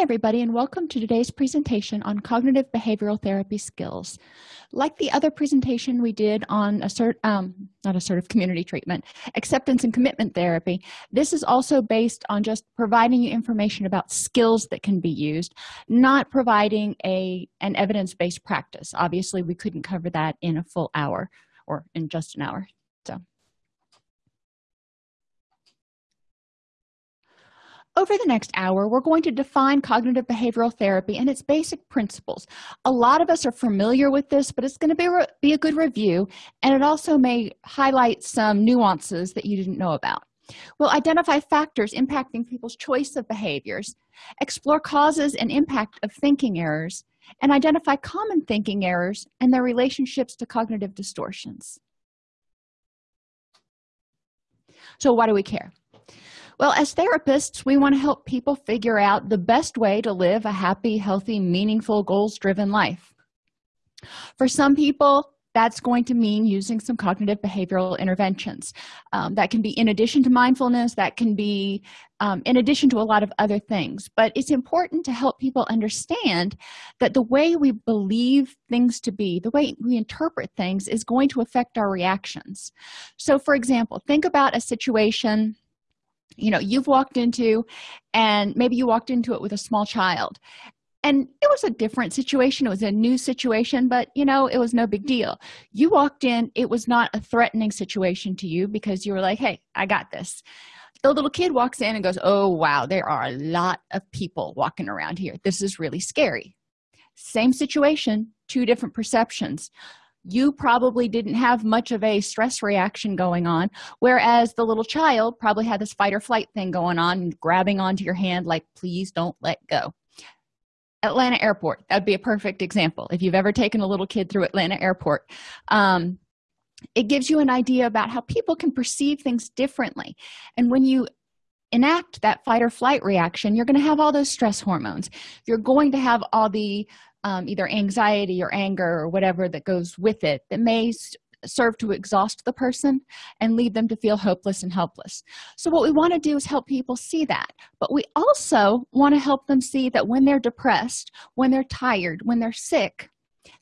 Everybody and welcome to today's presentation on cognitive behavioral therapy skills. Like the other presentation we did on assert um not assertive community treatment, acceptance and commitment therapy, this is also based on just providing you information about skills that can be used, not providing a an evidence-based practice. Obviously, we couldn't cover that in a full hour or in just an hour. So Over the next hour, we're going to define cognitive behavioral therapy and its basic principles. A lot of us are familiar with this, but it's going to be, be a good review, and it also may highlight some nuances that you didn't know about. We'll identify factors impacting people's choice of behaviors, explore causes and impact of thinking errors, and identify common thinking errors and their relationships to cognitive distortions. So why do we care? Well as therapists we want to help people figure out the best way to live a happy healthy meaningful goals driven life. For some people that's going to mean using some cognitive behavioral interventions. Um, that can be in addition to mindfulness that can be um, in addition to a lot of other things. But it's important to help people understand that the way we believe things to be the way we interpret things is going to affect our reactions. So for example think about a situation you know you've walked into and maybe you walked into it with a small child. And it was a different situation. It was a new situation but you know it was no big deal. You walked in. It was not a threatening situation to you because you were like hey i got this. The little kid walks in and goes oh wow there are a lot of people walking around here. This is really scary. Same situation two different perceptions you probably didn't have much of a stress reaction going on whereas the little child probably had this fight or flight thing going on grabbing onto your hand like please don't let go. Atlanta airport that'd be a perfect example if you've ever taken a little kid through atlanta airport. Um, it gives you an idea about how people can perceive things differently and when you enact that fight or flight reaction you're going to have all those stress hormones. You're going to have all the um, either anxiety or anger or whatever that goes with it that may serve to exhaust the person and lead them to feel hopeless and helpless. So what we want to do is help people see that but we also want to help them see that when they're depressed when they're tired when they're sick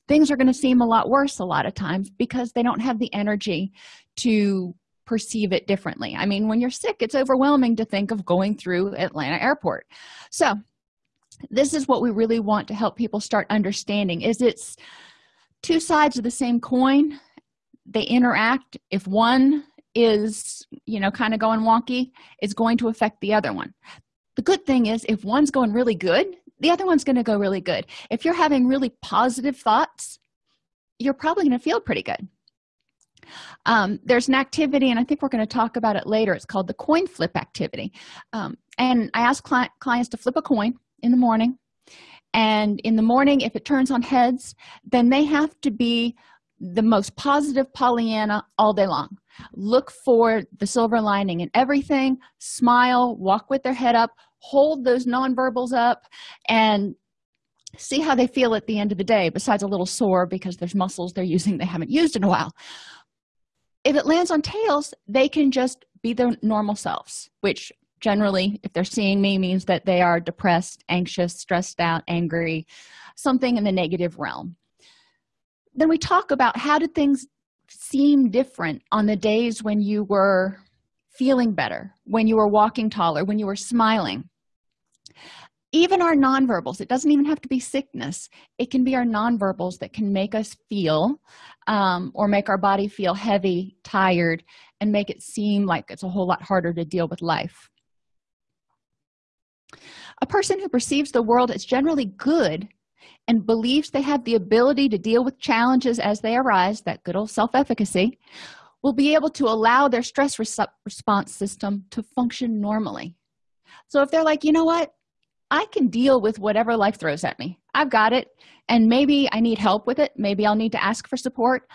things are going to seem a lot worse a lot of times because they don't have the energy to perceive it differently. I mean when you're sick it's overwhelming to think of going through atlanta airport. So this is what we really want to help people start understanding is it's two sides of the same coin. They interact. If one is you know kind of going wonky it's going to affect the other one. The good thing is if one's going really good the other one's going to go really good. If you're having really positive thoughts you're probably going to feel pretty good. Um, there's an activity and i think we're going to talk about it later. It's called the coin flip activity. Um, and i ask cli clients to flip a coin in the morning. And in the morning if it turns on heads then they have to be the most positive pollyanna all day long. Look for the silver lining in everything. Smile walk with their head up hold those nonverbals up and see how they feel at the end of the day besides a little sore because there's muscles they're using they haven't used in a while. If it lands on tails they can just be their normal selves which generally if they're seeing me means that they are depressed anxious stressed out angry something in the negative realm. Then we talk about how did things seem different on the days when you were feeling better when you were walking taller when you were smiling. Even our nonverbals it doesn't even have to be sickness. It can be our nonverbals that can make us feel um, or make our body feel heavy tired and make it seem like it's a whole lot harder to deal with life a person who perceives the world as generally good and believes they have the ability to deal with challenges as they arise that good old self-efficacy will be able to allow their stress res response system to function normally. So if they're like you know what? I can deal with whatever life throws at me. I've got it and maybe i need help with it. Maybe i'll need to ask for support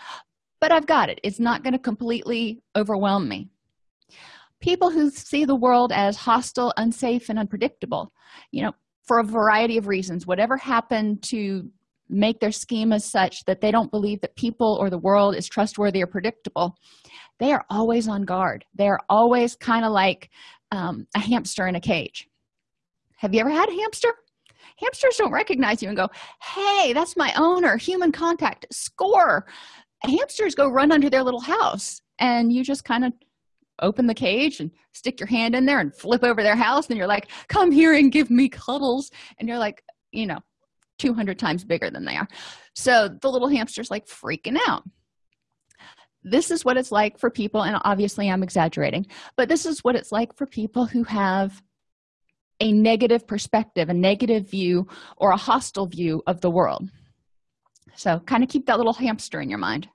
but i've got it. It's not going to completely overwhelm me people who see the world as hostile unsafe and unpredictable you know for a variety of reasons. Whatever happened to make their schemas such that they don't believe that people or the world is trustworthy or predictable they are always on guard. They're always kind of like um, a hamster in a cage. Have you ever had a hamster? Hamsters don't recognize you and go hey that's my owner human contact score. Hamsters go run under their little house and you just kind of open the cage and stick your hand in there and flip over their house and you're like come here and give me cuddles and you're like you know 200 times bigger than they are. So the little hamster's like freaking out. This is what it's like for people and obviously i'm exaggerating but this is what it's like for people who have a negative perspective a negative view or a hostile view of the world. So kind of keep that little hamster in your mind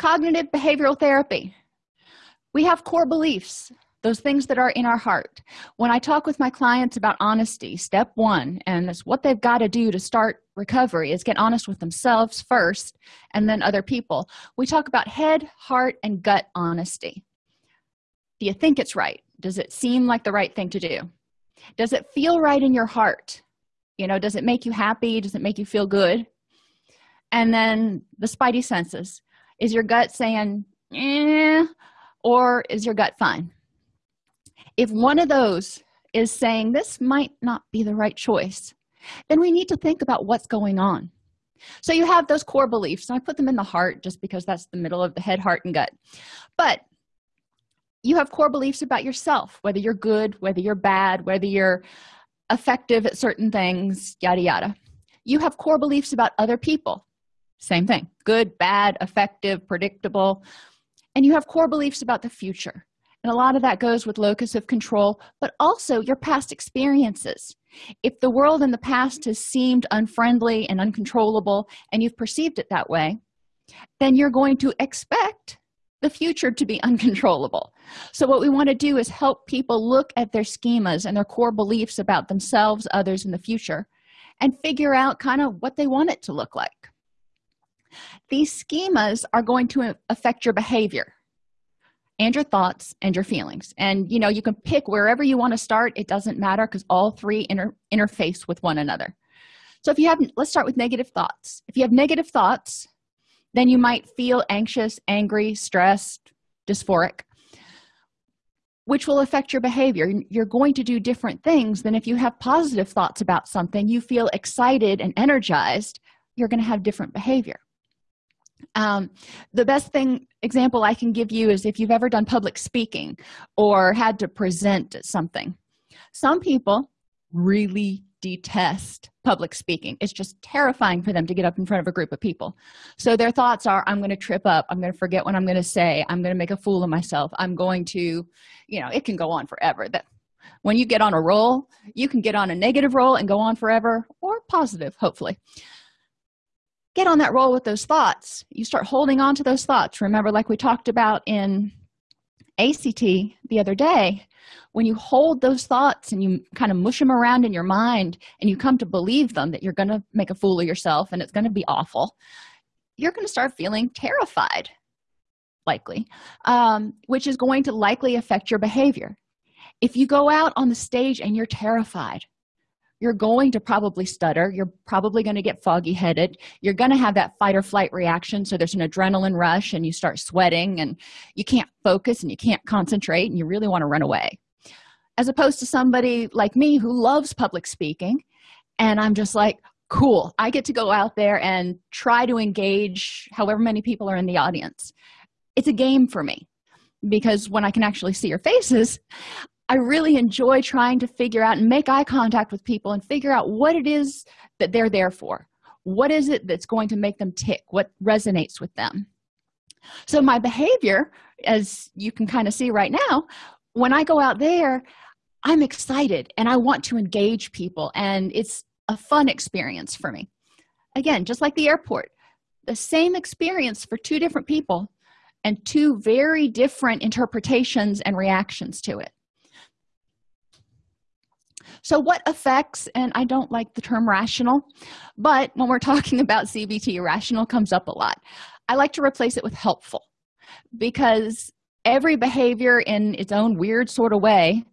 cognitive behavioral therapy. We have core beliefs those things that are in our heart. When i talk with my clients about honesty step one and it's what they've got to do to start recovery is get honest with themselves first and then other people. We talk about head heart and gut honesty. Do you think it's right? Does it seem like the right thing to do? Does it feel right in your heart? You know does it make you happy? Does it make you feel good? And then the spidey senses is your gut saying eh, or is your gut fine? If one of those is saying this might not be the right choice then we need to think about what's going on. So you have those core beliefs. And i put them in the heart just because that's the middle of the head heart and gut. But you have core beliefs about yourself whether you're good whether you're bad whether you're effective at certain things yada yada. You have core beliefs about other people same thing. Good bad effective predictable. And you have core beliefs about the future. And a lot of that goes with locus of control but also your past experiences. If the world in the past has seemed unfriendly and uncontrollable and you've perceived it that way then you're going to expect the future to be uncontrollable. So what we want to do is help people look at their schemas and their core beliefs about themselves others in the future and figure out kind of what they want it to look like these schemas are going to affect your behavior and your thoughts and your feelings. And you know you can pick wherever you want to start. It doesn't matter because all three inter interface with one another. So if you have let's start with negative thoughts. If you have negative thoughts then you might feel anxious angry stressed dysphoric which will affect your behavior. You're going to do different things than if you have positive thoughts about something you feel excited and energized you're going to have different behavior um, the best thing example i can give you is if you've ever done public speaking or had to present something. Some people really detest public speaking. It's just terrifying for them to get up in front of a group of people. So their thoughts are i'm going to trip up. I'm going to forget what i'm going to say. I'm going to make a fool of myself. I'm going to you know it can go on forever. That when you get on a roll you can get on a negative roll and go on forever or positive hopefully get on that roll with those thoughts. You start holding on to those thoughts. Remember like we talked about in act the other day when you hold those thoughts and you kind of mush them around in your mind and you come to believe them that you're going to make a fool of yourself and it's going to be awful you're going to start feeling terrified likely um, which is going to likely affect your behavior. If you go out on the stage and you're terrified you're going to probably stutter. You're probably going to get foggy headed you're going to have that fight or flight reaction so there's an adrenaline rush and you start sweating and you can't focus and you can't concentrate and you really want to run away. As opposed to somebody like me who loves public speaking and i'm just like cool i get to go out there and try to engage however many people are in the audience. It's a game for me because when i can actually see your faces i really enjoy trying to figure out and make eye contact with people and figure out what it is that they're there for. What is it that's going to make them tick? What resonates with them? So my behavior as you can kind of see right now when i go out there i'm excited and i want to engage people and it's a fun experience for me. Again just like the airport the same experience for two different people and two very different interpretations and reactions to it so what affects and i don't like the term rational but when we're talking about cbt rational comes up a lot. I like to replace it with helpful because every behavior in its own weird sort of way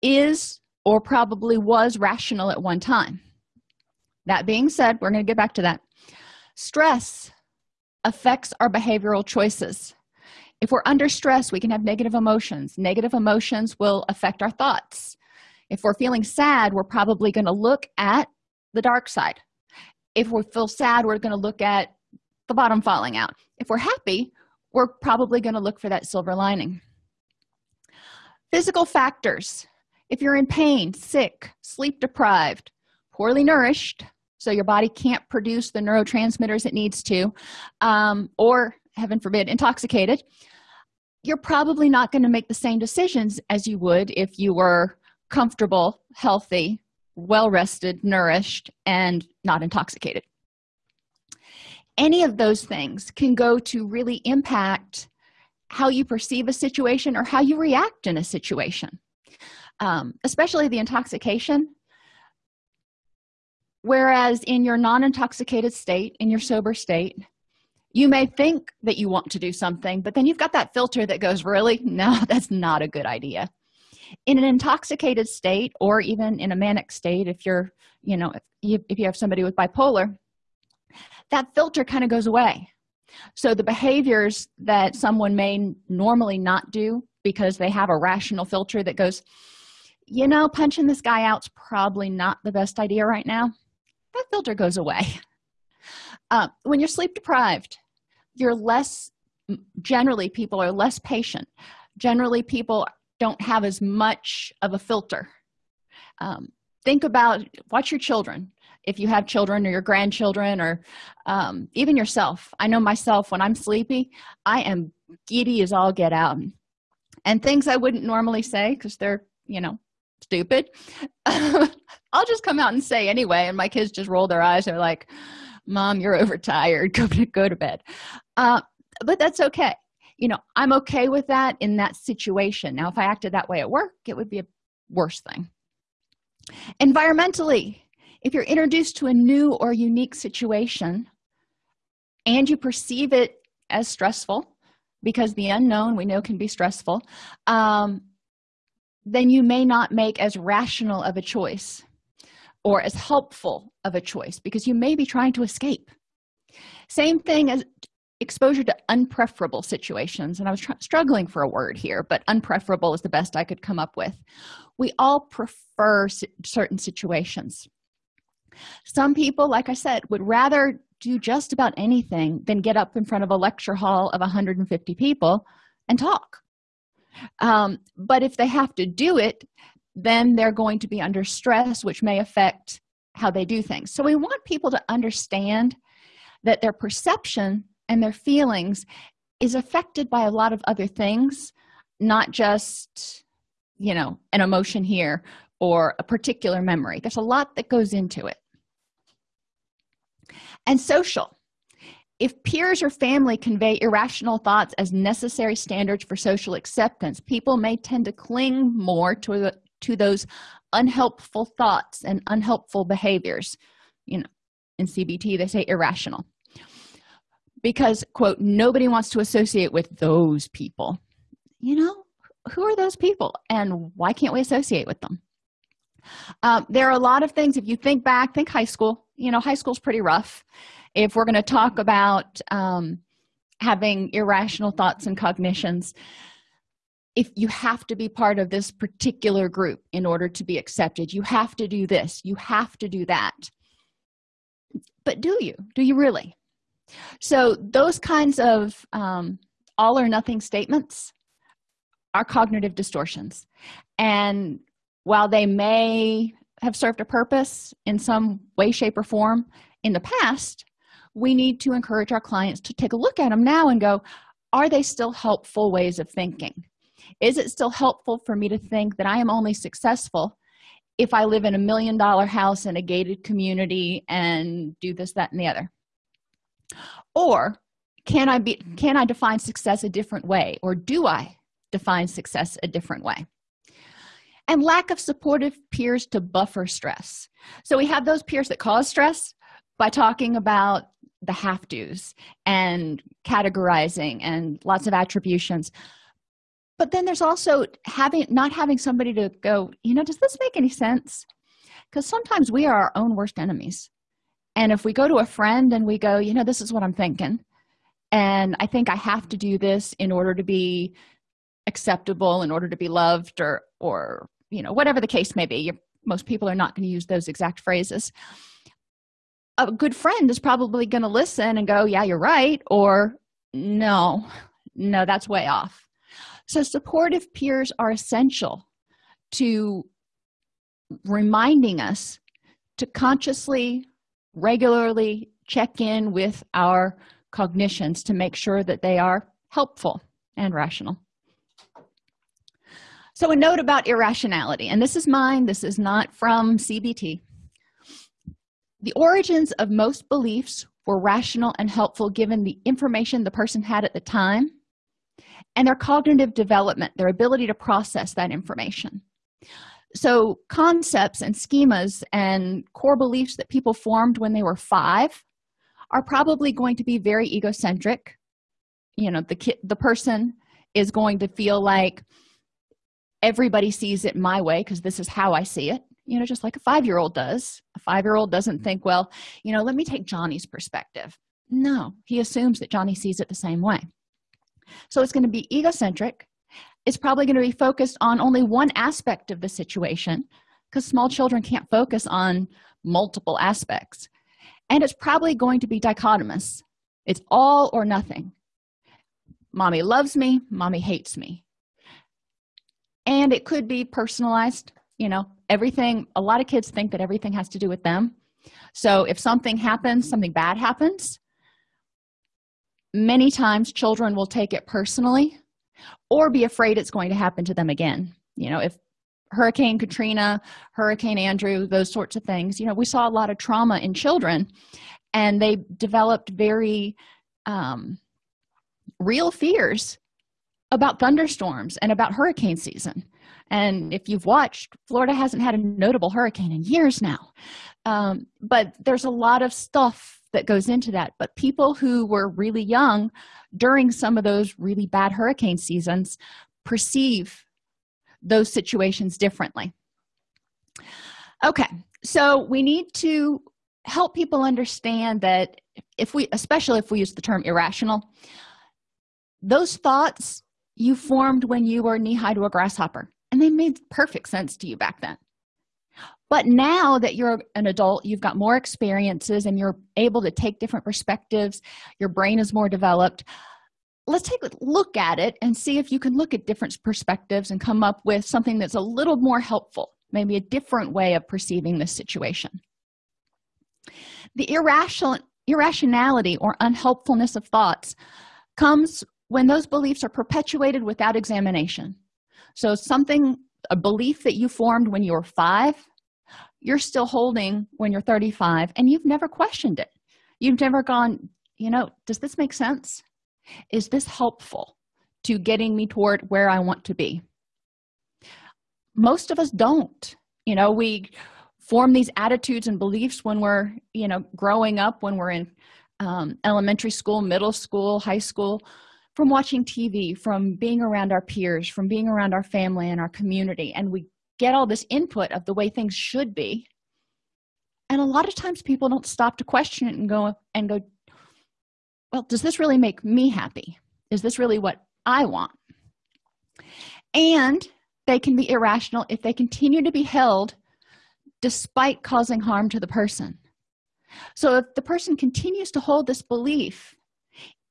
is or probably was rational at one time. That being said we're going to get back to that. Stress affects our behavioral choices. If we're under stress we can have negative emotions. Negative emotions will affect our thoughts if we're feeling sad we're probably going to look at the dark side. If we feel sad we're going to look at the bottom falling out. If we're happy we're probably going to look for that silver lining. Physical factors. If you're in pain sick sleep deprived poorly nourished so your body can't produce the neurotransmitters it needs to um, or heaven forbid intoxicated you're probably not going to make the same decisions as you would if you were comfortable healthy well rested nourished and not intoxicated. Any of those things can go to really impact how you perceive a situation or how you react in a situation. Um, especially the intoxication. Whereas in your non-intoxicated state in your sober state you may think that you want to do something but then you've got that filter that goes really? No that's not a good idea in an intoxicated state or even in a manic state if you're you know if you, if you have somebody with bipolar that filter kind of goes away. So the behaviors that someone may normally not do because they have a rational filter that goes you know punching this guy out's probably not the best idea right now that filter goes away. Uh, when you're sleep deprived you're less generally people are less patient. Generally people don't have as much of a filter. Um, think about watch your children. If you have children or your grandchildren or um, even yourself. I know myself when i'm sleepy i am giddy as all get out. And things i wouldn't normally say because they're you know stupid i'll just come out and say anyway and my kids just roll their eyes. They're like mom you're overtired. Go to go to bed. Uh, but that's okay you know i'm okay with that in that situation. Now if i acted that way at work it would be a worse thing. Environmentally if you're introduced to a new or unique situation and you perceive it as stressful because the unknown we know can be stressful um, then you may not make as rational of a choice or as helpful of a choice because you may be trying to escape. Same thing as exposure to unpreferable situations and i was struggling for a word here but unpreferable is the best i could come up with. We all prefer certain situations. Some people like i said would rather do just about anything than get up in front of a lecture hall of 150 people and talk. Um, but if they have to do it then they're going to be under stress which may affect how they do things. So we want people to understand that their perception and their feelings is affected by a lot of other things not just you know an emotion here or a particular memory. There's a lot that goes into it. And social. If peers or family convey irrational thoughts as necessary standards for social acceptance people may tend to cling more to the, to those unhelpful thoughts and unhelpful behaviors. You know in cbt they say irrational because quote nobody wants to associate with those people. You know who are those people and why can't we associate with them? Um, there are a lot of things if you think back think high school. You know high school's pretty rough. If we're going to talk about um, having irrational thoughts and cognitions if you have to be part of this particular group in order to be accepted you have to do this you have to do that. But do you? Do you really so those kinds of um, all or nothing statements are cognitive distortions. And while they may have served a purpose in some way shape or form in the past we need to encourage our clients to take a look at them now and go are they still helpful ways of thinking? Is it still helpful for me to think that i am only successful if i live in a million dollar house in a gated community and do this that and the other or can i be can i define success a different way? Or do i define success a different way? And lack of supportive peers to buffer stress. So we have those peers that cause stress by talking about the have do's and categorizing and lots of attributions. But then there's also having not having somebody to go you know does this make any sense? Because sometimes we are our own worst enemies and if we go to a friend and we go you know this is what i'm thinking and i think i have to do this in order to be acceptable in order to be loved or or you know whatever the case may be You're, most people are not going to use those exact phrases. A good friend is probably going to listen and go yeah you're right or no no that's way off. So supportive peers are essential to reminding us to consciously regularly check in with our cognitions to make sure that they are helpful and rational. So a note about irrationality and this is mine this is not from cbt the origins of most beliefs were rational and helpful given the information the person had at the time and their cognitive development their ability to process that information so concepts and schemas and core beliefs that people formed when they were five are probably going to be very egocentric. You know the kid the person is going to feel like everybody sees it my way because this is how i see it you know just like a five-year-old does. A five-year-old doesn't think well you know let me take johnny's perspective. No he assumes that johnny sees it the same way. So it's going to be egocentric it's probably going to be focused on only one aspect of the situation because small children can't focus on multiple aspects. And it's probably going to be dichotomous. It's all or nothing. Mommy loves me mommy hates me. And it could be personalized you know everything a lot of kids think that everything has to do with them. So if something happens something bad happens many times children will take it personally or be afraid it's going to happen to them again. You know if hurricane katrina hurricane andrew those sorts of things you know we saw a lot of trauma in children and they developed very um, real fears about thunderstorms and about hurricane season. And if you've watched florida hasn't had a notable hurricane in years now. Um, but there's a lot of stuff that goes into that. But people who were really young during some of those really bad hurricane seasons perceive those situations differently. Okay so we need to help people understand that if we especially if we use the term irrational those thoughts you formed when you were knee-high to a grasshopper and they made perfect sense to you back then but now that you're an adult you've got more experiences and you're able to take different perspectives your brain is more developed. Let's take a look at it and see if you can look at different perspectives and come up with something that's a little more helpful maybe a different way of perceiving this situation. The irrational irrationality or unhelpfulness of thoughts comes when those beliefs are perpetuated without examination. So something a belief that you formed when you were five you're still holding when you're 35 and you've never questioned it. You've never gone you know does this make sense? Is this helpful to getting me toward where i want to be? Most of us don't. You know we form these attitudes and beliefs when we're you know growing up when we're in um, elementary school middle school high school from watching tv from being around our peers from being around our family and our community and we get all this input of the way things should be. And a lot of times people don't stop to question it and go and go well does this really make me happy? Is this really what i want? And they can be irrational if they continue to be held despite causing harm to the person. So if the person continues to hold this belief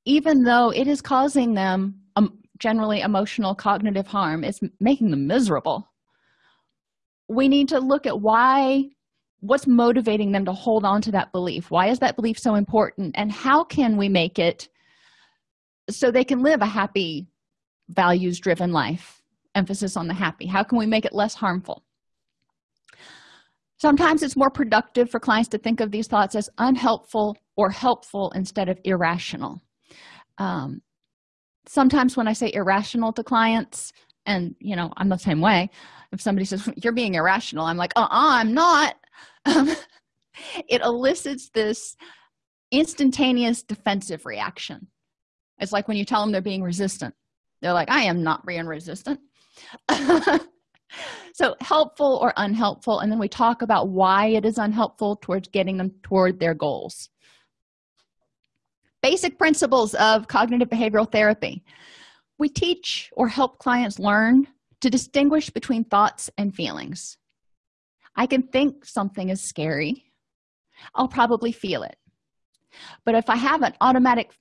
even though it is causing them um, generally emotional cognitive harm it's making them miserable. We need to look at why what's motivating them to hold on to that belief? Why is that belief so important? And how can we make it so they can live a happy values driven life? Emphasis on the happy. How can we make it less harmful? Sometimes it's more productive for clients to think of these thoughts as unhelpful or helpful instead of irrational um, sometimes when i say irrational to clients and you know i'm the same way if somebody says you're being irrational i'm like uh-uh i'm not. Um, it elicits this instantaneous defensive reaction. It's like when you tell them they're being resistant. They're like i am not being resistant. So helpful or unhelpful and then we talk about why it is unhelpful towards getting them toward their goals basic principles of cognitive behavioral therapy. We teach or help clients learn to distinguish between thoughts and feelings. I can think something is scary. I'll probably feel it. But if i have an automatic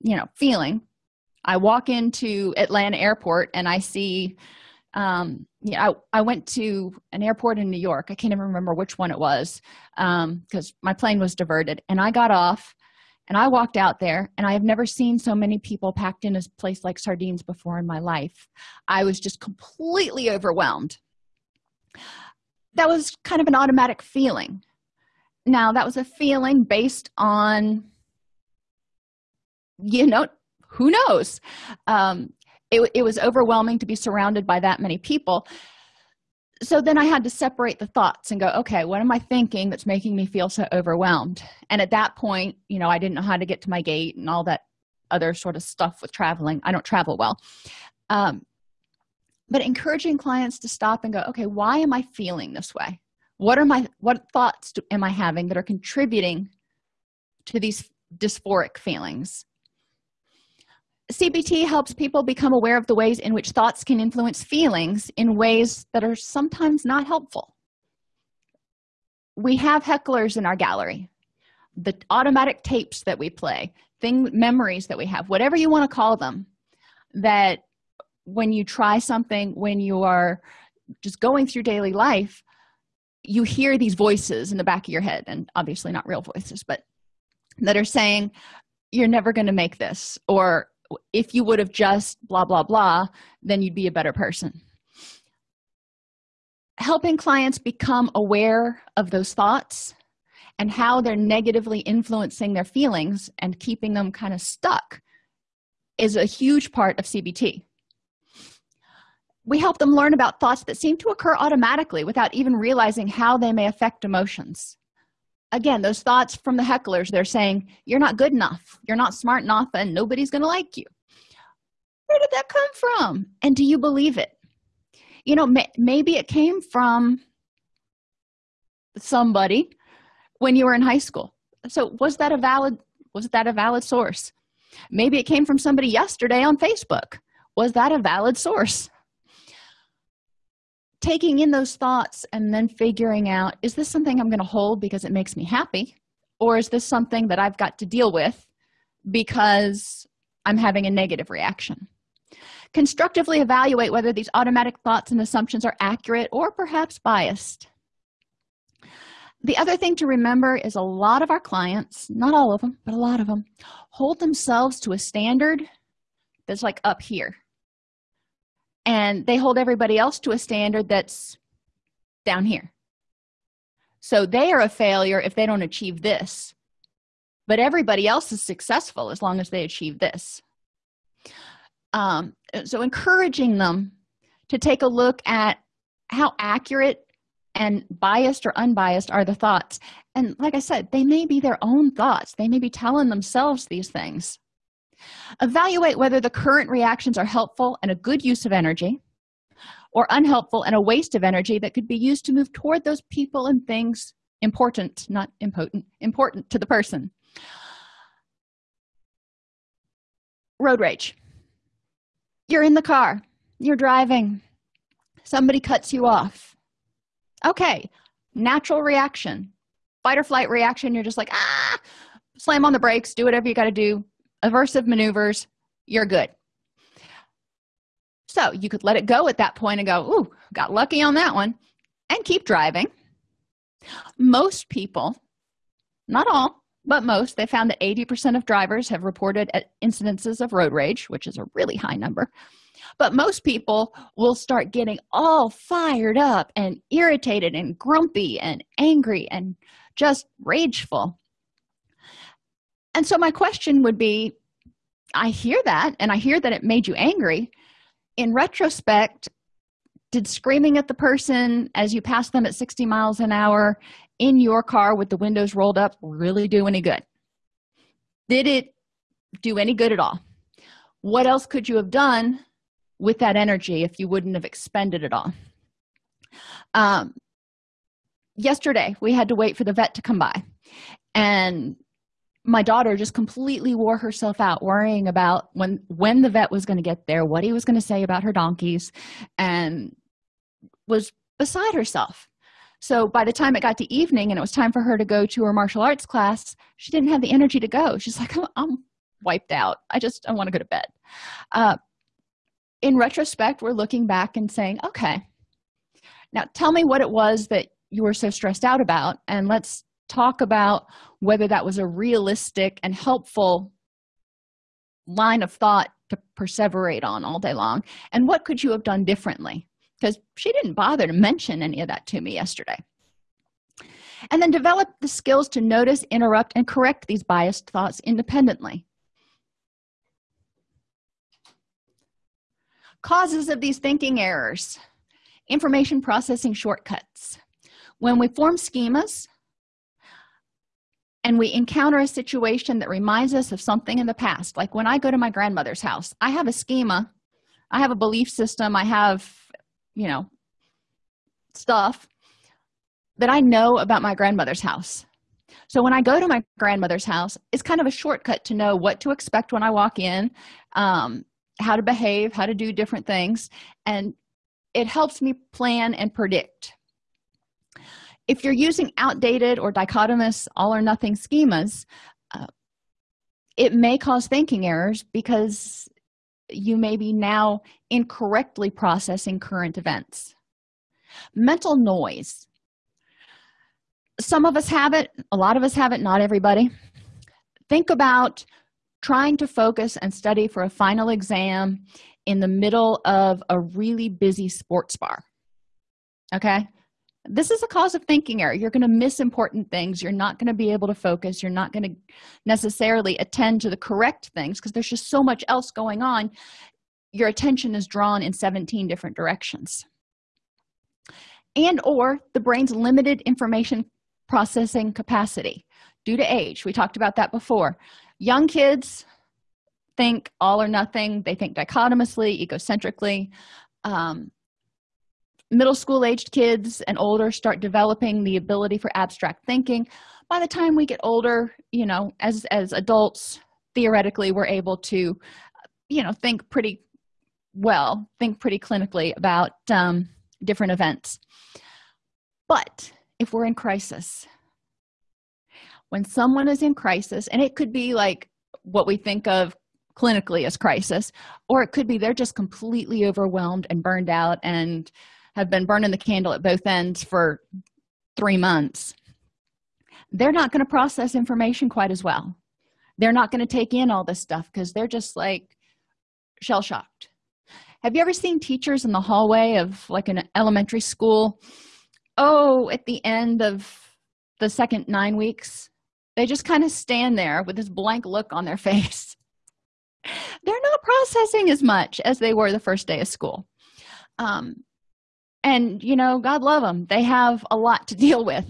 you know feeling i walk into atlanta airport and i see um yeah I, I went to an airport in new york. I can't even remember which one it was um because my plane was diverted. And i got off and i walked out there and i have never seen so many people packed in a place like sardines before in my life. I was just completely overwhelmed. That was kind of an automatic feeling. Now that was a feeling based on you know who knows? Um it, it was overwhelming to be surrounded by that many people so then i had to separate the thoughts and go okay what am i thinking that's making me feel so overwhelmed? And at that point you know i didn't know how to get to my gate and all that other sort of stuff with traveling. I don't travel well. Um, but encouraging clients to stop and go okay why am i feeling this way? What are my what thoughts do, am i having that are contributing to these dysphoric feelings cbt helps people become aware of the ways in which thoughts can influence feelings in ways that are sometimes not helpful. We have hecklers in our gallery. The automatic tapes that we play thing memories that we have whatever you want to call them that when you try something when you are just going through daily life you hear these voices in the back of your head and obviously not real voices but that are saying you're never going to make this or if you would have just blah blah blah then you'd be a better person. Helping clients become aware of those thoughts and how they're negatively influencing their feelings and keeping them kind of stuck is a huge part of cbt we help them learn about thoughts that seem to occur automatically without even realizing how they may affect emotions again those thoughts from the hecklers they're saying you're not good enough. You're not smart enough and nobody's going to like you. Where did that come from? And do you believe it? You know may, maybe it came from somebody when you were in high school. So was that a valid was that a valid source? Maybe it came from somebody yesterday on facebook. Was that a valid source taking in those thoughts and then figuring out is this something i'm going to hold because it makes me happy? Or is this something that i've got to deal with because i'm having a negative reaction? Constructively evaluate whether these automatic thoughts and assumptions are accurate or perhaps biased. The other thing to remember is a lot of our clients not all of them but a lot of them hold themselves to a standard that's like up here and they hold everybody else to a standard that's down here. So they are a failure if they don't achieve this. But everybody else is successful as long as they achieve this. Um, so encouraging them to take a look at how accurate and biased or unbiased are the thoughts. And like i said they may be their own thoughts. They may be telling themselves these things evaluate whether the current reactions are helpful and a good use of energy or unhelpful and a waste of energy that could be used to move toward those people and things important not impotent important to the person. Road rage. You're in the car. You're driving. Somebody cuts you off. Okay. Natural reaction. Fight or flight reaction. You're just like ah slam on the brakes. Do whatever you got to do aversive maneuvers you're good. So you could let it go at that point and go ooh got lucky on that one and keep driving. Most people not all but most they found that 80 percent of drivers have reported incidences of road rage which is a really high number. But most people will start getting all fired up and irritated and grumpy and angry and just rageful and so my question would be i hear that and i hear that it made you angry. In retrospect did screaming at the person as you pass them at 60 miles an hour in your car with the windows rolled up really do any good? Did it do any good at all? What else could you have done with that energy if you wouldn't have expended it all? Um, yesterday we had to wait for the vet to come by. And my daughter just completely wore herself out worrying about when when the vet was going to get there what he was going to say about her donkeys and was beside herself. So by the time it got to evening and it was time for her to go to her martial arts class she didn't have the energy to go. She's like i'm, I'm wiped out. I just i want to go to bed. Uh, in retrospect we're looking back and saying okay. Now tell me what it was that you were so stressed out about and let's talk about whether that was a realistic and helpful line of thought to perseverate on all day long and what could you have done differently? Because she didn't bother to mention any of that to me yesterday. And then develop the skills to notice interrupt and correct these biased thoughts independently. Causes of these thinking errors. Information processing shortcuts. When we form schemas and we encounter a situation that reminds us of something in the past. Like when i go to my grandmother's house i have a schema i have a belief system i have you know stuff that i know about my grandmother's house. So when i go to my grandmother's house it's kind of a shortcut to know what to expect when i walk in um, how to behave how to do different things and it helps me plan and predict if you're using outdated or dichotomous all or nothing schemas uh, it may cause thinking errors because you may be now incorrectly processing current events. Mental noise. Some of us have it a lot of us have it not everybody. Think about trying to focus and study for a final exam in the middle of a really busy sports bar okay this is a cause of thinking error. You're going to miss important things. You're not going to be able to focus. You're not going to necessarily attend to the correct things because there's just so much else going on. Your attention is drawn in 17 different directions. And or the brain's limited information processing capacity due to age. We talked about that before. Young kids think all or nothing. They think dichotomously egocentrically. Um, middle school aged kids and older start developing the ability for abstract thinking by the time we get older you know as as adults theoretically we're able to you know think pretty well think pretty clinically about um, different events. But if we're in crisis when someone is in crisis and it could be like what we think of clinically as crisis or it could be they're just completely overwhelmed and burned out and have been burning the candle at both ends for three months they're not going to process information quite as well. They're not going to take in all this stuff because they're just like shell shocked have you ever seen teachers in the hallway of like an elementary school? Oh at the end of the second nine weeks they just kind of stand there with this blank look on their face. They're not processing as much as they were the first day of school. Um, and you know god love them they have a lot to deal with.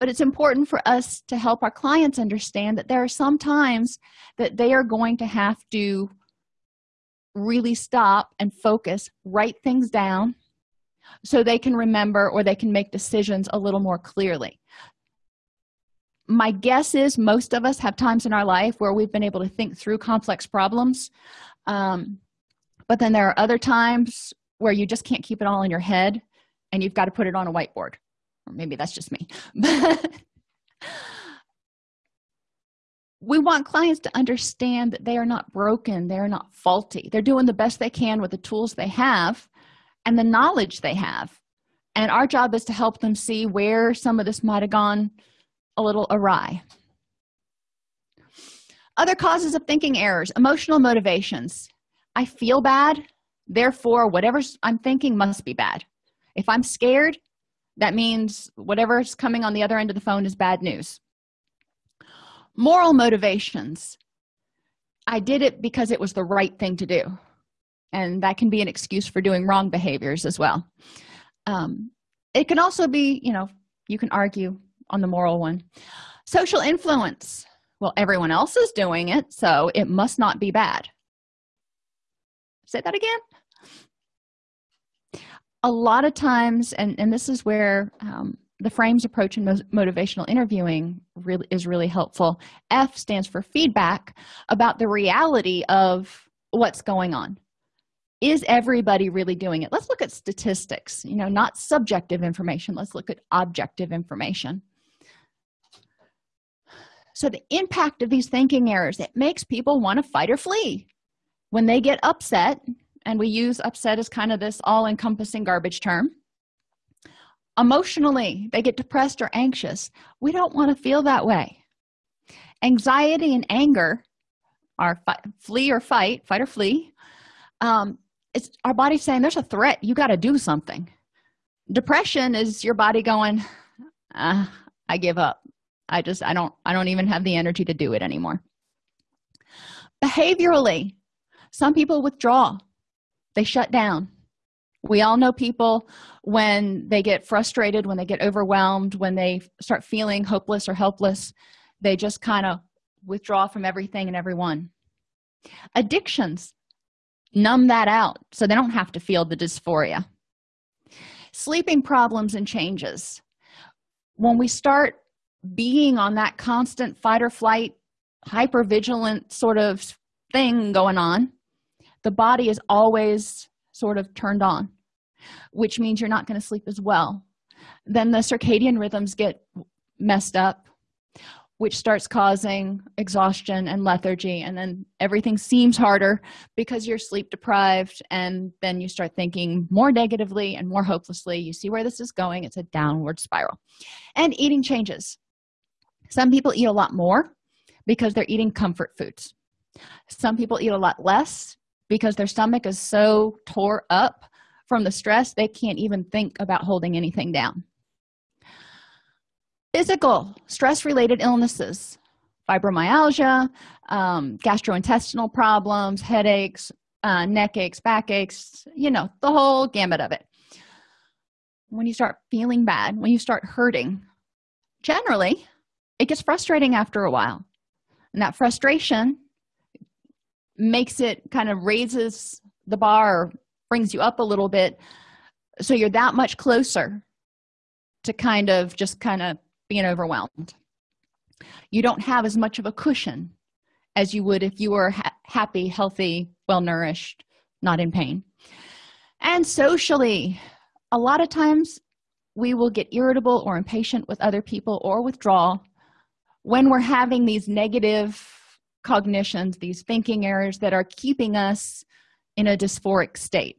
But it's important for us to help our clients understand that there are some times that they are going to have to really stop and focus write things down so they can remember or they can make decisions a little more clearly. My guess is most of us have times in our life where we've been able to think through complex problems um, but then there are other times where you just can't keep it all in your head and you've got to put it on a whiteboard. Or maybe that's just me. We want clients to understand that they are not broken they're not faulty. They're doing the best they can with the tools they have and the knowledge they have. And our job is to help them see where some of this might have gone a little awry. Other causes of thinking errors emotional motivations. I feel bad therefore whatever i'm thinking must be bad. If i'm scared that means whatever's coming on the other end of the phone is bad news. Moral motivations. I did it because it was the right thing to do. And that can be an excuse for doing wrong behaviors as well. Um, it can also be you know you can argue on the moral one. Social influence. Well everyone else is doing it so it must not be bad. Say that again a lot of times and and this is where um, the frames approach in motivational interviewing really is really helpful. F stands for feedback about the reality of what's going on. Is everybody really doing it? Let's look at statistics you know not subjective information. Let's look at objective information. So the impact of these thinking errors it makes people want to fight or flee. When they get upset and we use upset as kind of this all-encompassing garbage term. Emotionally they get depressed or anxious. We don't want to feel that way. Anxiety and anger are flee or fight fight or flee. Um, it's our body saying there's a threat. You got to do something. Depression is your body going uh, i give up. I just i don't i don't even have the energy to do it anymore. Behaviorally some people withdraw they shut down. We all know people when they get frustrated when they get overwhelmed when they start feeling hopeless or helpless they just kind of withdraw from everything and everyone. Addictions numb that out so they don't have to feel the dysphoria. Sleeping problems and changes. When we start being on that constant fight or flight hyper vigilant sort of thing going on the body is always sort of turned on which means you're not going to sleep as well. Then the circadian rhythms get messed up which starts causing exhaustion and lethargy and then everything seems harder because you're sleep deprived and then you start thinking more negatively and more hopelessly. You see where this is going it's a downward spiral. And eating changes. Some people eat a lot more because they're eating comfort foods. Some people eat a lot less because their stomach is so tore up from the stress they can't even think about holding anything down. Physical stress related illnesses fibromyalgia um, gastrointestinal problems headaches uh, neck aches back aches you know the whole gamut of it. When you start feeling bad when you start hurting generally it gets frustrating after a while. And that frustration makes it kind of raises the bar brings you up a little bit. So you're that much closer to kind of just kind of being overwhelmed. You don't have as much of a cushion as you would if you were ha happy healthy well nourished not in pain. And socially a lot of times we will get irritable or impatient with other people or withdraw when we're having these negative cognitions these thinking errors that are keeping us in a dysphoric state.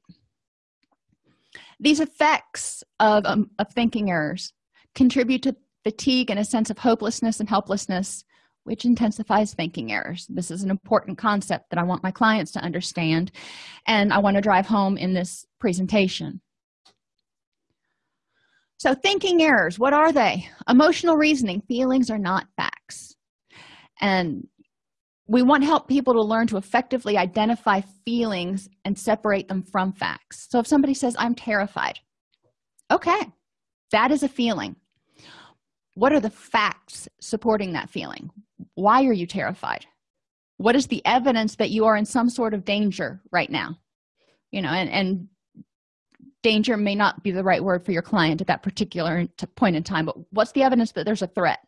These effects of, um, of thinking errors contribute to fatigue and a sense of hopelessness and helplessness which intensifies thinking errors. This is an important concept that i want my clients to understand and i want to drive home in this presentation. So thinking errors what are they? Emotional reasoning feelings are not facts. And we want to help people to learn to effectively identify feelings and separate them from facts. So if somebody says i'm terrified okay that is a feeling. What are the facts supporting that feeling? Why are you terrified? What is the evidence that you are in some sort of danger right now? You know and and danger may not be the right word for your client at that particular point in time but what's the evidence that there's a threat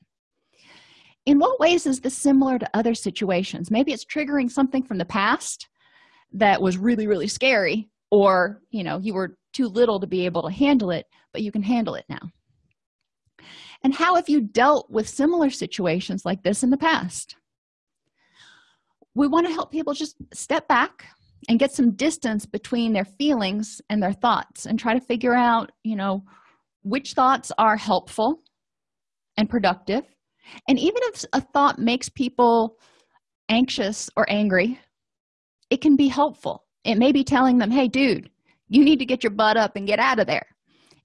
in what ways is this similar to other situations? Maybe it's triggering something from the past that was really really scary or you know you were too little to be able to handle it but you can handle it now. And how have you dealt with similar situations like this in the past? We want to help people just step back and get some distance between their feelings and their thoughts and try to figure out you know which thoughts are helpful and productive and even if a thought makes people anxious or angry it can be helpful. It may be telling them hey dude you need to get your butt up and get out of there.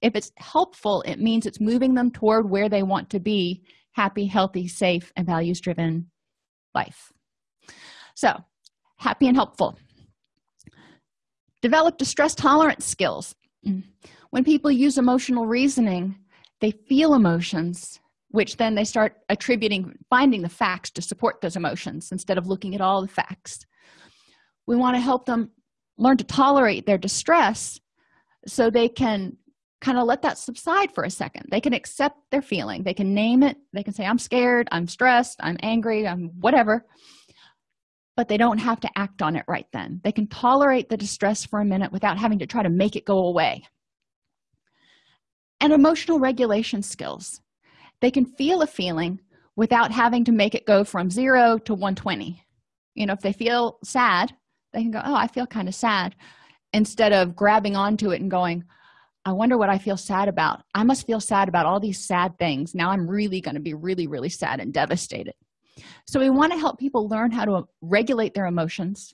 If it's helpful it means it's moving them toward where they want to be happy healthy safe and values driven life. So happy and helpful. Develop distress tolerance skills. When people use emotional reasoning they feel emotions which then they start attributing finding the facts to support those emotions instead of looking at all the facts. We want to help them learn to tolerate their distress so they can kind of let that subside for a second. They can accept their feeling. They can name it. They can say i'm scared. I'm stressed. I'm angry. I'm whatever. But they don't have to act on it right then. They can tolerate the distress for a minute without having to try to make it go away. And emotional regulation skills they can feel a feeling without having to make it go from 0 to 120 you know if they feel sad they can go oh i feel kind of sad instead of grabbing onto it and going i wonder what i feel sad about. I must feel sad about all these sad things. Now i'm really going to be really really sad and devastated. So we want to help people learn how to regulate their emotions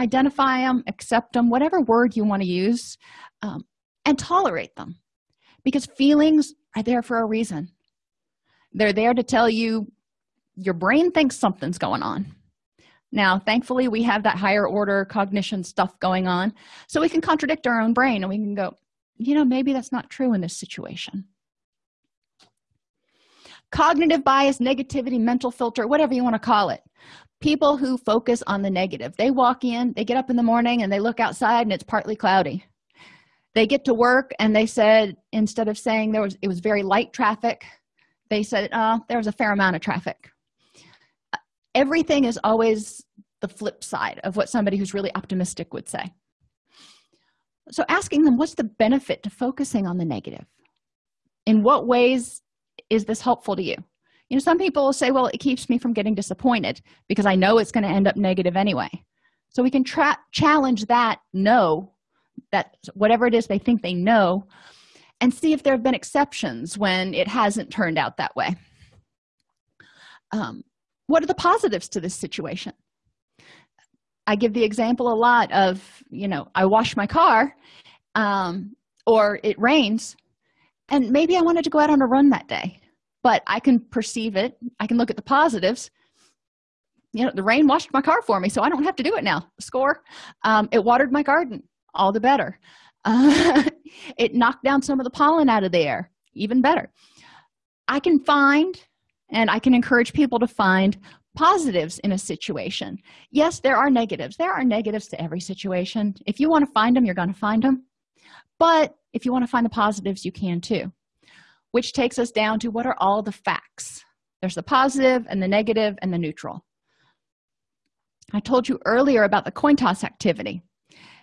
identify them accept them whatever word you want to use um, and tolerate them because feelings are there for a reason they're there to tell you your brain thinks something's going on. Now thankfully we have that higher order cognition stuff going on so we can contradict our own brain and we can go you know maybe that's not true in this situation. Cognitive bias negativity mental filter whatever you want to call it. People who focus on the negative. They walk in they get up in the morning and they look outside and it's partly cloudy. They get to work and they said instead of saying there was it was very light traffic they said uh, there was a fair amount of traffic. Everything is always the flip side of what somebody who's really optimistic would say. So asking them what's the benefit to focusing on the negative? In what ways is this helpful to you? You know some people will say well it keeps me from getting disappointed because i know it's going to end up negative anyway. So we can challenge that no that whatever it is they think they know and see if there have been exceptions when it hasn't turned out that way. Um, what are the positives to this situation? I give the example a lot of you know i wash my car um, or it rains and maybe i wanted to go out on a run that day but i can perceive it. I can look at the positives. You know the rain washed my car for me so i don't have to do it now. Score. Um, it watered my garden. All the better uh, it knocked down some of the pollen out of the air even better. I can find and i can encourage people to find positives in a situation. Yes there are negatives. There are negatives to every situation. If you want to find them you're going to find them but if you want to find the positives you can too. Which takes us down to what are all the facts? There's the positive and the negative and the neutral. I told you earlier about the coin toss activity.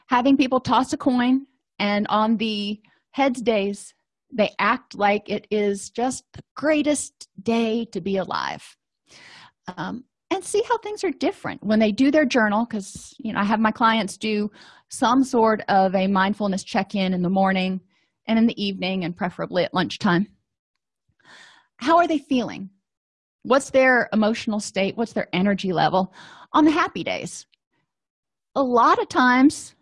Having people toss a coin and on the heads days they act like it is just the greatest day to be alive. Um, and see how things are different when they do their journal because you know i have my clients do some sort of a mindfulness check-in in the morning and in the evening and preferably at lunchtime. How are they feeling? What's their emotional state? What's their energy level on the happy days? A lot of times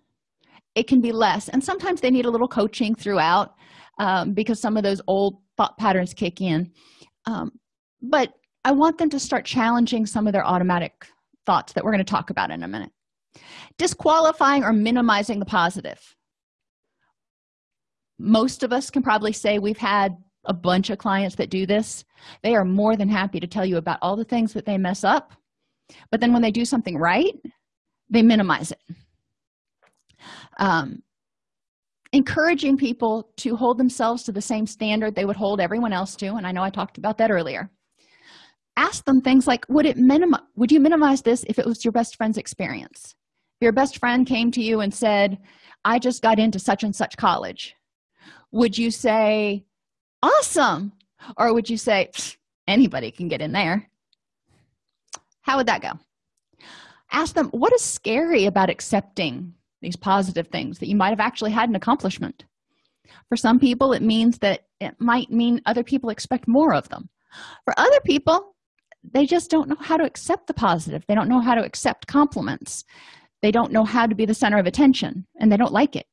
it can be less. And sometimes they need a little coaching throughout um, because some of those old thought patterns kick in. Um, but i want them to start challenging some of their automatic thoughts that we're going to talk about in a minute. Disqualifying or minimizing the positive. Most of us can probably say we've had a bunch of clients that do this. They are more than happy to tell you about all the things that they mess up but then when they do something right they minimize it um, encouraging people to hold themselves to the same standard they would hold everyone else to and i know i talked about that earlier. Ask them things like would it minimize would you minimize this if it was your best friend's experience? If your best friend came to you and said i just got into such and such college would you say awesome or would you say anybody can get in there? How would that go? Ask them what is scary about accepting these positive things that you might have actually had an accomplishment. For some people it means that it might mean other people expect more of them. For other people they just don't know how to accept the positive. They don't know how to accept compliments. They don't know how to be the center of attention and they don't like it.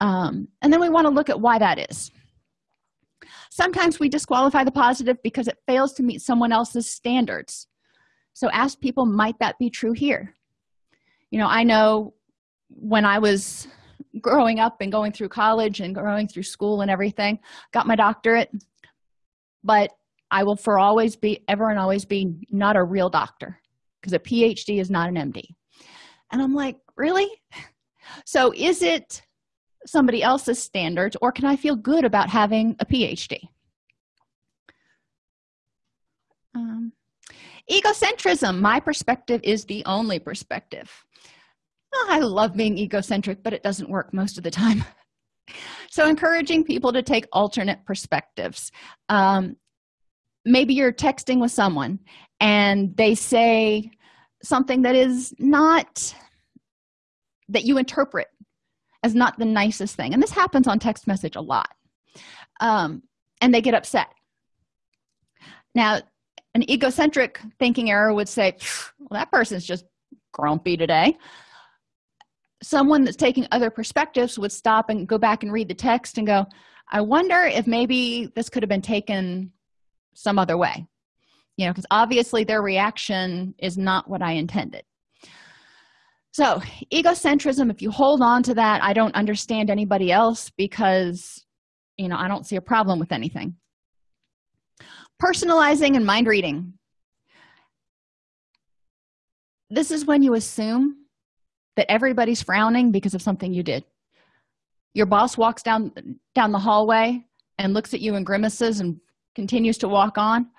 Um, and then we want to look at why that is. Sometimes we disqualify the positive because it fails to meet someone else's standards. So ask people might that be true here? You know i know when i was growing up and going through college and going through school and everything got my doctorate. But i will for always be ever and always be not a real doctor because a phd is not an md and i'm like really? So is it somebody else's standards or can i feel good about having a phd um, egocentrism my perspective is the only perspective oh, i love being egocentric but it doesn't work most of the time. So encouraging people to take alternate perspectives. Um, maybe you're texting with someone and they say something that is not that you interpret as not the nicest thing. And this happens on text message a lot. Um, and they get upset. Now an egocentric thinking error would say well that person's just grumpy today someone that's taking other perspectives would stop and go back and read the text and go i wonder if maybe this could have been taken some other way. You know because obviously their reaction is not what i intended. So egocentrism if you hold on to that i don't understand anybody else because you know i don't see a problem with anything. Personalizing and mind reading. This is when you assume that everybody's frowning because of something you did. Your boss walks down down the hallway and looks at you and grimaces and continues to walk on.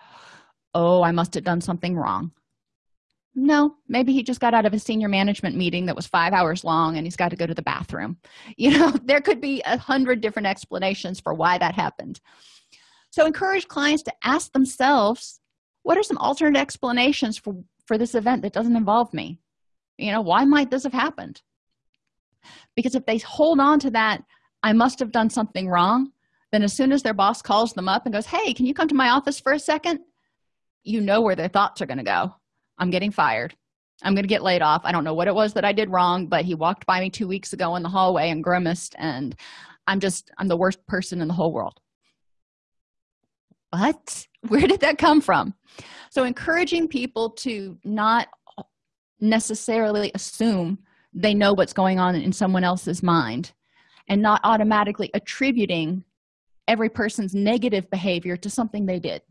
Oh i must have done something wrong. No maybe he just got out of a senior management meeting that was five hours long and he's got to go to the bathroom. You know there could be a hundred different explanations for why that happened. So encourage clients to ask themselves what are some alternate explanations for for this event that doesn't involve me you know why might this have happened? Because if they hold on to that i must have done something wrong then as soon as their boss calls them up and goes hey can you come to my office for a second? You know where their thoughts are going to go. I'm getting fired. I'm going to get laid off. I don't know what it was that i did wrong but he walked by me two weeks ago in the hallway and grimaced and i'm just i'm the worst person in the whole world. What where did that come from? So encouraging people to not necessarily assume they know what's going on in someone else's mind and not automatically attributing every person's negative behavior to something they did.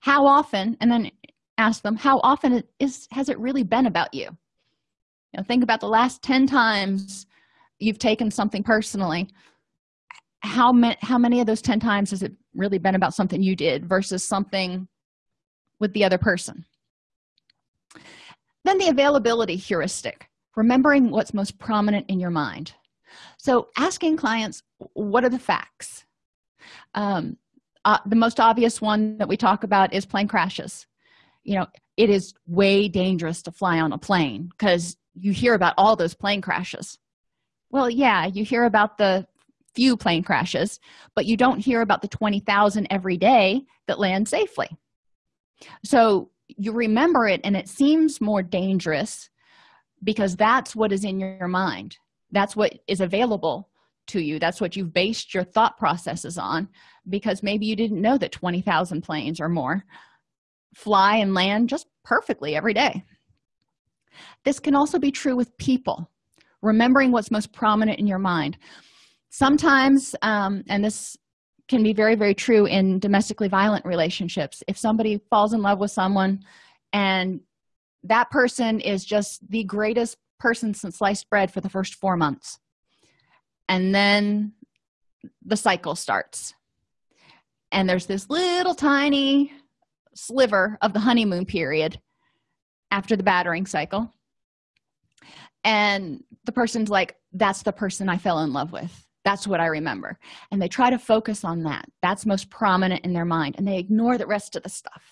How often and then ask them how often is has it really been about you? You know think about the last 10 times you've taken something personally. How many how many of those 10 times has it really been about something you did versus something with the other person then the availability heuristic remembering what's most prominent in your mind. So asking clients what are the facts? Um, uh, the most obvious one that we talk about is plane crashes. You know it is way dangerous to fly on a plane because you hear about all those plane crashes. Well yeah you hear about the few plane crashes but you don't hear about the 20,000 every day that land safely. So you remember it and it seems more dangerous because that's what is in your mind. That's what is available to you. That's what you've based your thought processes on because maybe you didn't know that 20,000 planes or more fly and land just perfectly every day. This can also be true with people remembering what's most prominent in your mind. Sometimes um, and this can be very very true in domestically violent relationships. If somebody falls in love with someone and that person is just the greatest person since sliced bread for the first four months and then the cycle starts. And there's this little tiny sliver of the honeymoon period after the battering cycle and the person's like that's the person i fell in love with that's what i remember. And they try to focus on that. That's most prominent in their mind and they ignore the rest of the stuff.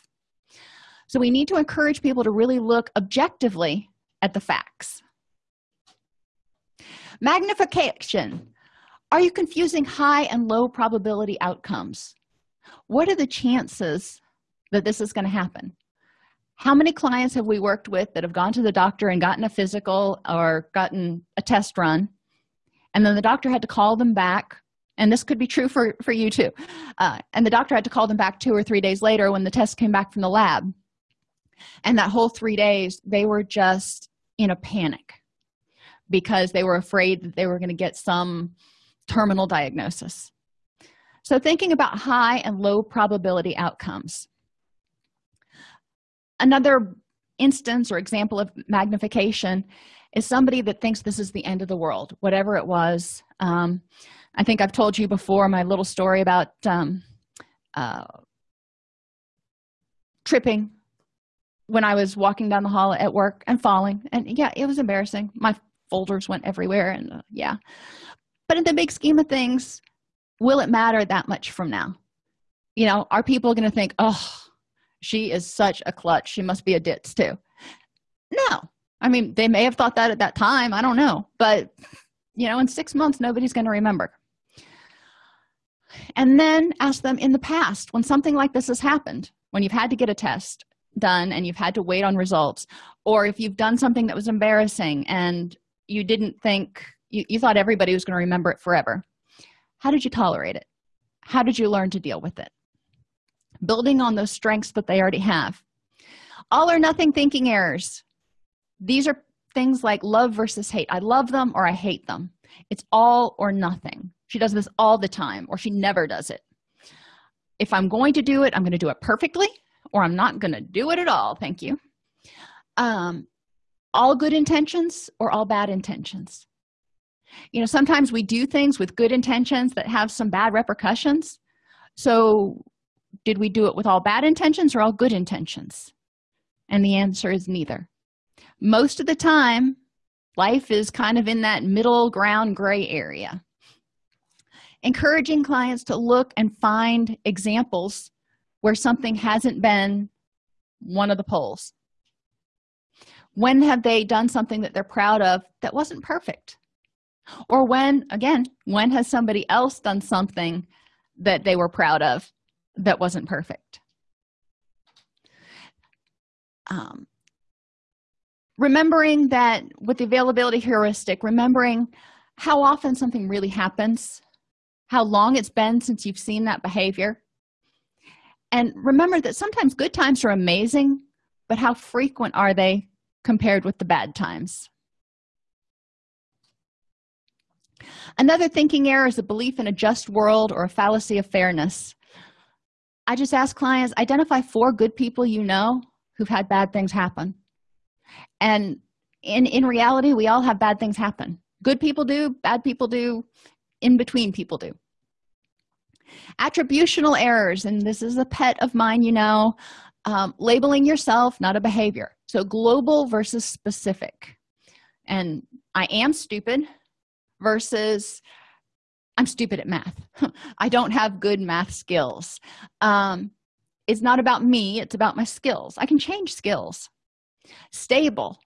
So we need to encourage people to really look objectively at the facts. Magnification. Are you confusing high and low probability outcomes? What are the chances that this is going to happen? How many clients have we worked with that have gone to the doctor and gotten a physical or gotten a test run and then the doctor had to call them back and this could be true for for you too uh, and the doctor had to call them back two or three days later when the test came back from the lab. And that whole three days they were just in a panic because they were afraid that they were going to get some terminal diagnosis. So thinking about high and low probability outcomes. Another instance or example of magnification is somebody that thinks this is the end of the world whatever it was. Um, i think i've told you before my little story about um, uh, tripping when i was walking down the hall at work and falling. And yeah it was embarrassing. My folders went everywhere and uh, yeah. But in the big scheme of things will it matter that much from now? You know are people going to think oh she is such a klutz she must be a ditz too. No i mean they may have thought that at that time. I don't know. But you know in six months nobody's going to remember. And then ask them in the past when something like this has happened when you've had to get a test done and you've had to wait on results or if you've done something that was embarrassing and you didn't think you, you thought everybody was going to remember it forever. How did you tolerate it? How did you learn to deal with it? Building on those strengths that they already have. All or nothing thinking errors these are things like love versus hate. I love them or i hate them. It's all or nothing. She does this all the time or she never does it. If i'm going to do it i'm going to do it perfectly or i'm not going to do it at all. Thank you. Um all good intentions or all bad intentions? You know sometimes we do things with good intentions that have some bad repercussions. So did we do it with all bad intentions or all good intentions? And the answer is neither most of the time life is kind of in that middle ground gray area. Encouraging clients to look and find examples where something hasn't been one of the poles. When have they done something that they're proud of that wasn't perfect? Or when again when has somebody else done something that they were proud of that wasn't perfect? Um, remembering that with the availability heuristic remembering how often something really happens how long it's been since you've seen that behavior. And remember that sometimes good times are amazing but how frequent are they compared with the bad times? Another thinking error is a belief in a just world or a fallacy of fairness. I just ask clients identify four good people you know who've had bad things happen and in in reality we all have bad things happen. Good people do bad people do in between people do. Attributional errors and this is a pet of mine you know um, labeling yourself not a behavior. So global versus specific. And i am stupid versus i'm stupid at math. I don't have good math skills. Um, it's not about me it's about my skills. I can change skills stable.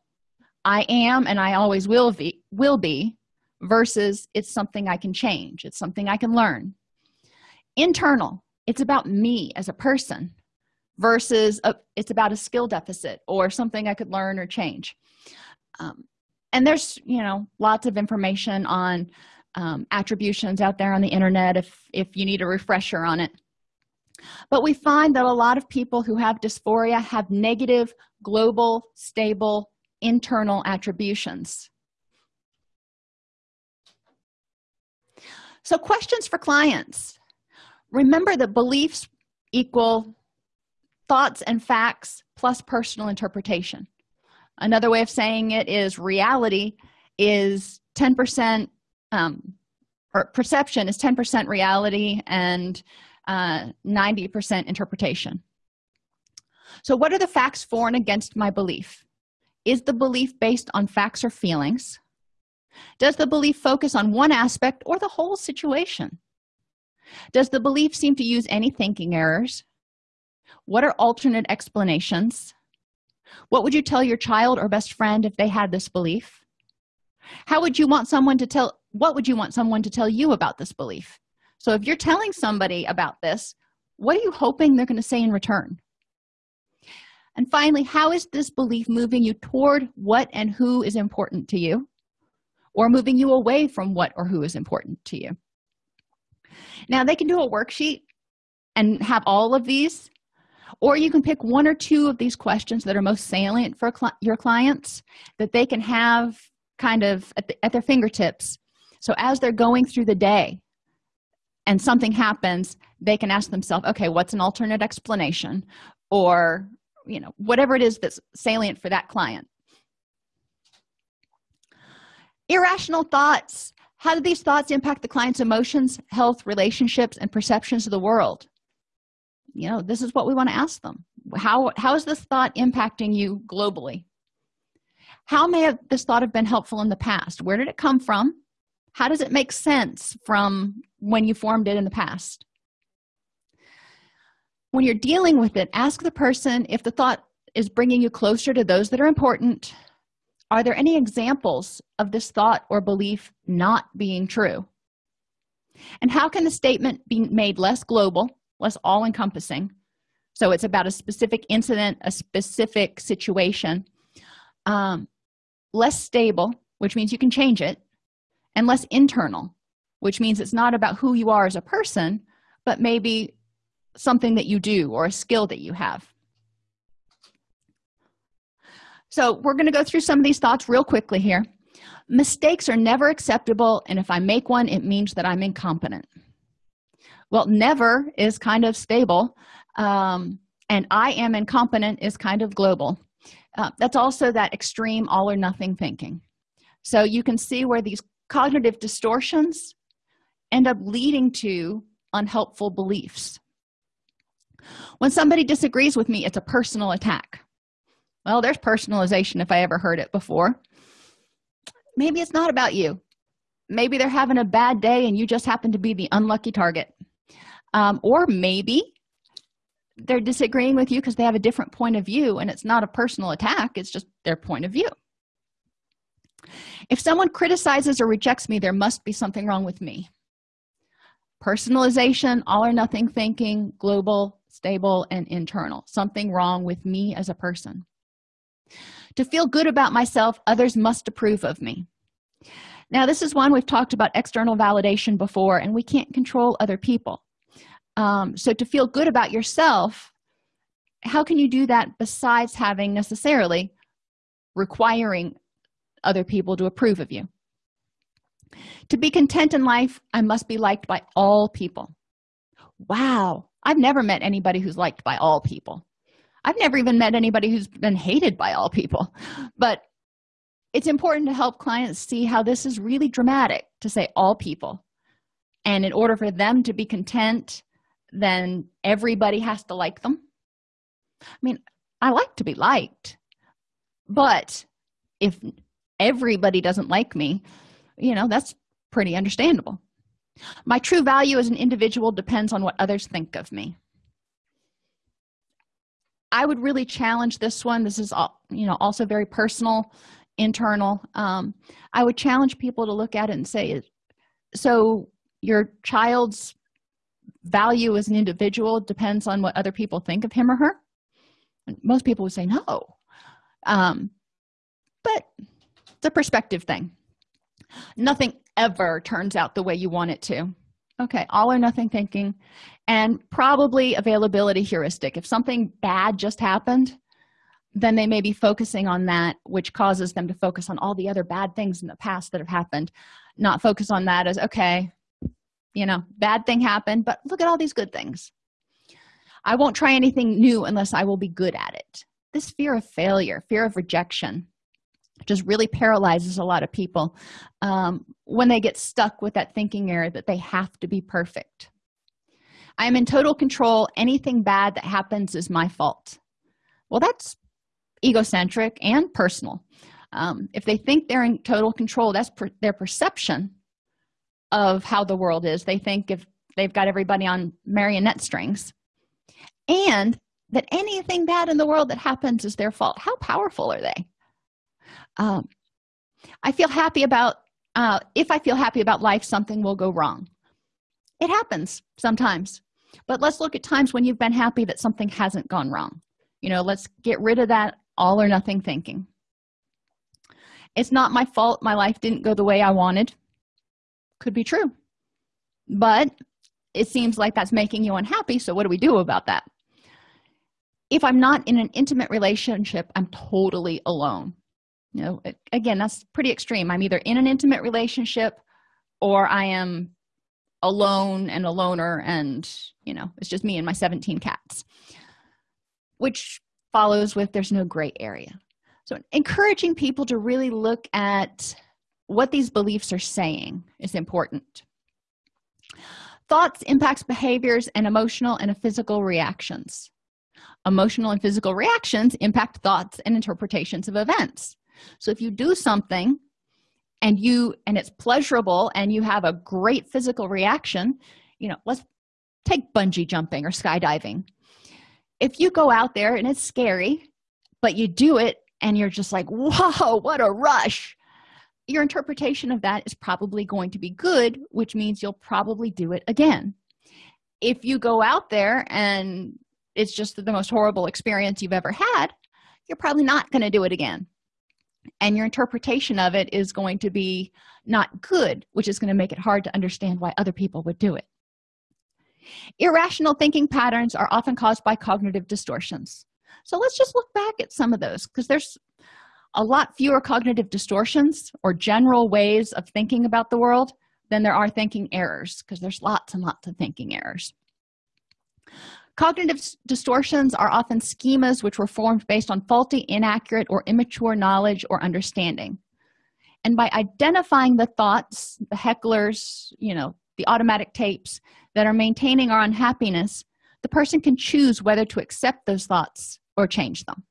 I am and i always will be will be versus it's something i can change. It's something i can learn. Internal it's about me as a person versus a, it's about a skill deficit or something i could learn or change. Um, and there's you know lots of information on um, attributions out there on the internet if if you need a refresher on it but we find that a lot of people who have dysphoria have negative global stable internal attributions. So questions for clients. Remember that beliefs equal thoughts and facts plus personal interpretation. Another way of saying it is reality is 10 percent um, or perception is 10 percent reality and uh, 90 percent interpretation. So what are the facts for and against my belief? Is the belief based on facts or feelings? Does the belief focus on one aspect or the whole situation? Does the belief seem to use any thinking errors? What are alternate explanations? What would you tell your child or best friend if they had this belief? How would you want someone to tell what would you want someone to tell you about this belief so if you're telling somebody about this what are you hoping they're going to say in return? And finally how is this belief moving you toward what and who is important to you? Or moving you away from what or who is important to you? Now they can do a worksheet and have all of these or you can pick one or two of these questions that are most salient for cl your clients that they can have kind of at, the, at their fingertips. So as they're going through the day and something happens they can ask themselves okay what's an alternate explanation? Or you know whatever it is that's salient for that client. Irrational thoughts. How do these thoughts impact the client's emotions health relationships and perceptions of the world? You know this is what we want to ask them. How how is this thought impacting you globally? How may have this thought have been helpful in the past? Where did it come from how does it make sense from when you formed it in the past? When you're dealing with it ask the person if the thought is bringing you closer to those that are important. Are there any examples of this thought or belief not being true? And how can the statement be made less global less all-encompassing? So it's about a specific incident a specific situation um, less stable which means you can change it and less internal which means it's not about who you are as a person but maybe something that you do or a skill that you have. So we're going to go through some of these thoughts real quickly here. Mistakes are never acceptable and if i make one it means that i'm incompetent. Well never is kind of stable um, and i am incompetent is kind of global. Uh, that's also that extreme all or nothing thinking. So you can see where these cognitive distortions end up leading to unhelpful beliefs. When somebody disagrees with me it's a personal attack. Well there's personalization if i ever heard it before. Maybe it's not about you. Maybe they're having a bad day and you just happen to be the unlucky target. Um, or maybe they're disagreeing with you because they have a different point of view and it's not a personal attack it's just their point of view if someone criticizes or rejects me there must be something wrong with me. Personalization all or nothing thinking global stable and internal. Something wrong with me as a person. To feel good about myself others must approve of me. Now this is one we've talked about external validation before and we can't control other people. Um, so to feel good about yourself how can you do that besides having necessarily requiring other people to approve of you. To be content in life i must be liked by all people. Wow. I've never met anybody who's liked by all people. I've never even met anybody who's been hated by all people. But it's important to help clients see how this is really dramatic to say all people. And in order for them to be content then everybody has to like them. I mean i like to be liked but if everybody doesn't like me you know that's pretty understandable. My true value as an individual depends on what others think of me. I would really challenge this one. This is all you know also very personal internal. Um, i would challenge people to look at it and say so your child's value as an individual depends on what other people think of him or her? Most people would say no. Um, but it's a perspective thing. Nothing ever turns out the way you want it to. Okay all or nothing thinking and probably availability heuristic. If something bad just happened then they may be focusing on that which causes them to focus on all the other bad things in the past that have happened. Not focus on that as okay you know bad thing happened but look at all these good things. I won't try anything new unless i will be good at it. This fear of failure fear of rejection just really paralyzes a lot of people um, when they get stuck with that thinking error that they have to be perfect. I am in total control. Anything bad that happens is my fault. Well that's egocentric and personal. Um, if they think they're in total control that's per their perception of how the world is. They think if they've got everybody on marionette strings. And that anything bad in the world that happens is their fault. How powerful are they um, i feel happy about uh, if i feel happy about life something will go wrong. It happens sometimes but let's look at times when you've been happy that something hasn't gone wrong. You know let's get rid of that all or nothing thinking. It's not my fault my life didn't go the way i wanted. Could be true but it seems like that's making you unhappy so what do we do about that? If i'm not in an intimate relationship i'm totally alone you know again that's pretty extreme. I'm either in an intimate relationship or i am alone and a loner and you know it's just me and my 17 cats which follows with there's no gray area. So encouraging people to really look at what these beliefs are saying is important. Thoughts impacts behaviors and emotional and physical reactions. Emotional and physical reactions impact thoughts and interpretations of events so if you do something and you and it's pleasurable and you have a great physical reaction you know let's take bungee jumping or skydiving. If you go out there and it's scary but you do it and you're just like whoa what a rush your interpretation of that is probably going to be good which means you'll probably do it again. If you go out there and it's just the most horrible experience you've ever had you're probably not going to do it again and your interpretation of it is going to be not good which is going to make it hard to understand why other people would do it. Irrational thinking patterns are often caused by cognitive distortions. So let's just look back at some of those because there's a lot fewer cognitive distortions or general ways of thinking about the world than there are thinking errors because there's lots and lots of thinking errors cognitive distortions are often schemas which were formed based on faulty inaccurate or immature knowledge or understanding. And by identifying the thoughts the hecklers you know the automatic tapes that are maintaining our unhappiness the person can choose whether to accept those thoughts or change them